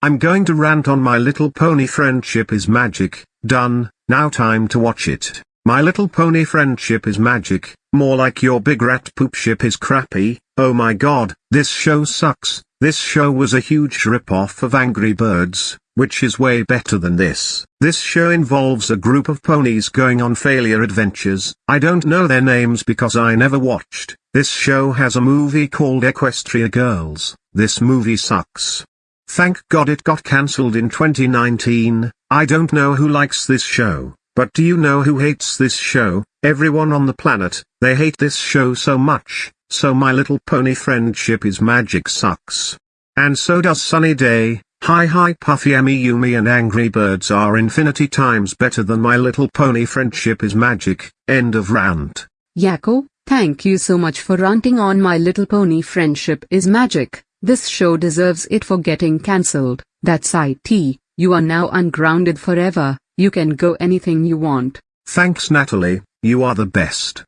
I'm going to rant on My Little Pony Friendship is Magic, done, now time to watch it. My Little Pony Friendship is magic, more like your big rat poop ship is crappy, oh my god, this show sucks, this show was a huge rip-off of Angry Birds, which is way better than this. This show involves a group of ponies going on failure adventures, I don't know their names because I never watched. This show has a movie called Equestria Girls, this movie sucks. Thank god it got cancelled in 2019, I don't know who likes this show. But do you know who hates this show? Everyone on the planet, they hate this show so much, so My Little Pony Friendship is Magic sucks. And so does Sunny Day, Hi Hi Puffy AmiYumi and Angry Birds are infinity times better than My Little Pony Friendship is Magic, end of rant. Yakko, thank you so much for ranting on My Little Pony Friendship is Magic, this show deserves it for getting cancelled, that's IT, you are now ungrounded forever. You can go anything you want. Thanks Natalie, you are the best.